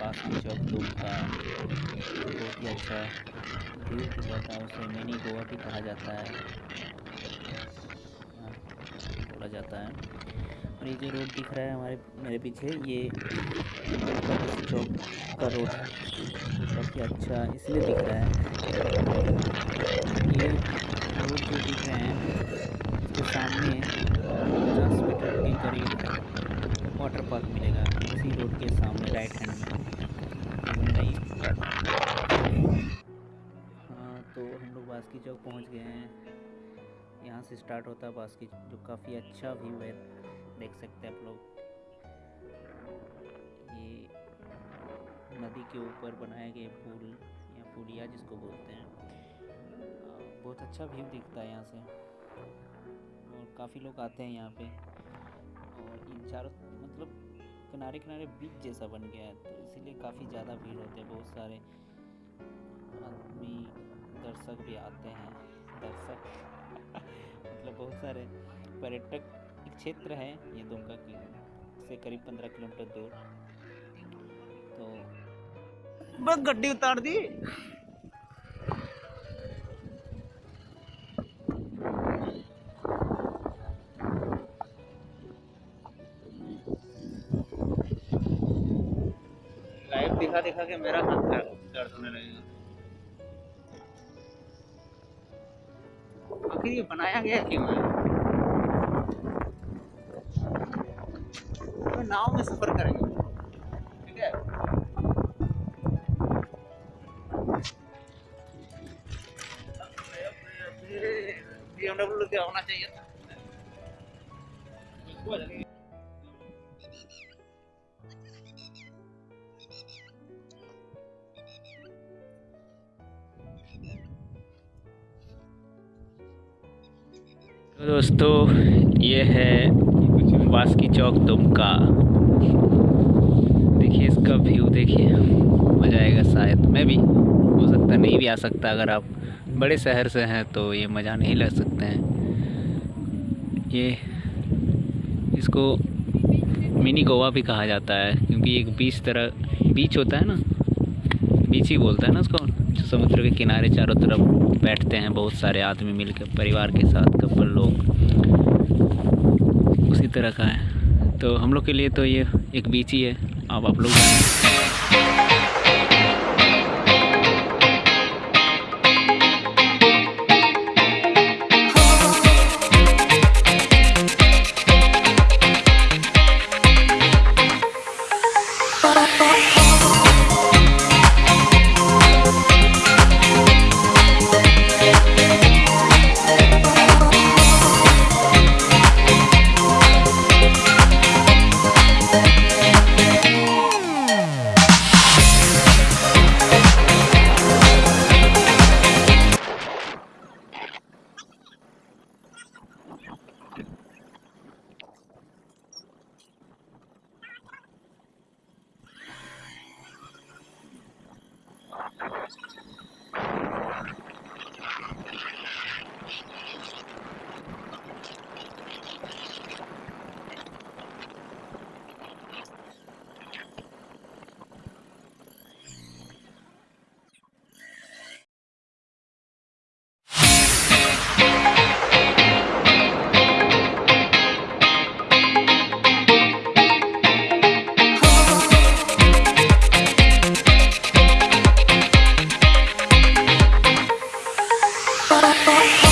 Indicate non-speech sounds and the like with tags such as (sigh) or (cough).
बास्की चौक दूर का बहुत ही अच्छा दिख जाता है उसे। मिनी गोवा भी कहा जाता है। हाँ, बोला जाता है। और ये जो रोड दिख रहा है हमारे मेरे पीछे ये चौक का रोड है। काफ़ी अच्छा इसलिए दिख रहा है। ये रोड जो दिख रहे हैं उसके सामने पचास मीटर के करीब वाटर पार्क मिलेगा। इसी रोड के सामने राइट हैंड में। हाँ तो हम लोग बास्की चौक पहुँच गए हैं। यहाँ से स्टार्ट होता है बास्की, जो काफ़ी अच्छा व्यू है, देख सकते हैं आप लोग। ये नदी के ऊपर बनाए गए पुल, या पुलिया जिसको बोलते हैं। बहुत अच्छा व्यू दिखता है यहाँ से। और काफ़ी लोग आते हैं यहाँ पे। और इन चारों मतलब किनारे किनारे बीच जैसा बन गया है तो इसीलिए काफ़ी ज़्यादा भीड़ होती है, बहुत सारे आदमी दर्शक भी आते हैं। दर्शक? (laughs) मतलब बहुत सारे पर्यटक एक क्षेत्र है ये दुमका की, से करीब पंद्रह किलोमीटर दूर। तो बस गड्डी उतार दी। दिखा दिखा के मेरा हाथ दर्द होने लगेगा आखिर ये बनाया गया क्यों है? तो नाव में सफ़र करेंगे। ठीक है? BMW क्या होना चाहिए था। दोस्तों, ये है बास्की चौक दुमका। देखिए इसका व्यू देखिए। मज़ा आएगा शायद। मैं भी, हो सकता नहीं भी आ सकता अगर आप बड़े शहर से हैं तो ये मज़ा नहीं ले सकते हैं। ये, इसको मिनी गोवा भी कहा जाता है, क्योंकि एक बीच तरह बीच होता है ना? बीच ही बोलता है ना उसको समुद्र के किनारे चारों तरफ़ बैठते हैं बहुत सारे आदमी मिलकर परिवार के साथ, कपल लोग, उसी तरह का है तो हम लोग के लिए तो ये एक बीच ही है, अब आप लोग. 것